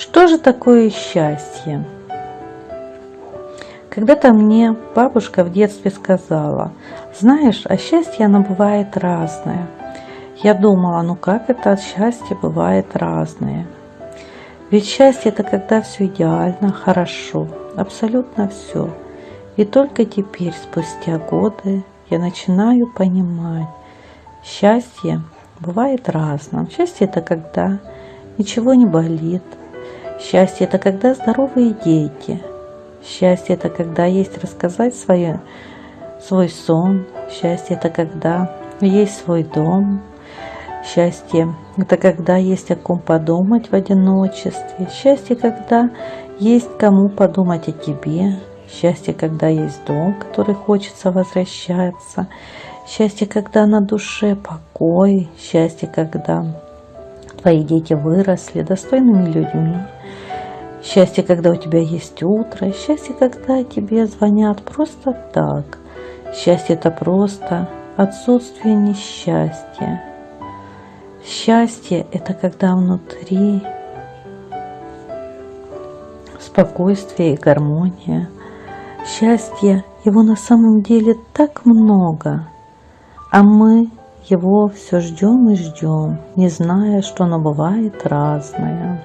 Что же такое счастье? Когда-то мне бабушка в детстве сказала, знаешь, а счастье оно бывает разное. Я думала, ну как это счастье бывает разное? Ведь счастье это когда все идеально, хорошо, абсолютно все. И только теперь, спустя годы, я начинаю понимать, счастье бывает разным. Счастье это когда ничего не болит. Счастье это когда здоровые дети – Счастье – это когда есть рассказать свое, свой сон. Счастье – это когда есть свой дом. Счастье – это когда есть о ком подумать в одиночестве. Счастье – когда есть кому подумать о тебе. Счастье, когда есть дом, который хочется возвращаться. Счастье, когда на душе покой. Счастье, когда твои дети выросли достойными людьми. Счастье, когда у тебя есть утро. Счастье, когда тебе звонят просто так. Счастье – это просто отсутствие несчастья. Счастье – это когда внутри спокойствие и гармония. Счастье, его на самом деле так много, а мы его все ждем и ждем, не зная, что оно бывает разное.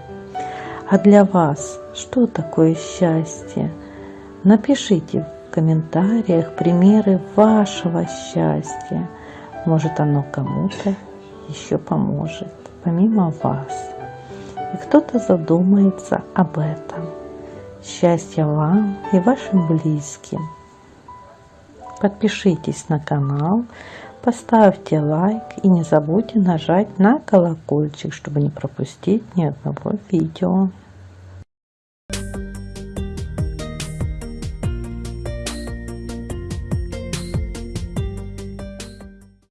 А для вас что такое счастье? Напишите в комментариях примеры вашего счастья. Может оно кому-то еще поможет, помимо вас. И кто-то задумается об этом. Счастья вам и вашим близким. Подпишитесь на канал, Поставьте лайк и не забудьте нажать на колокольчик, чтобы не пропустить ни одного видео.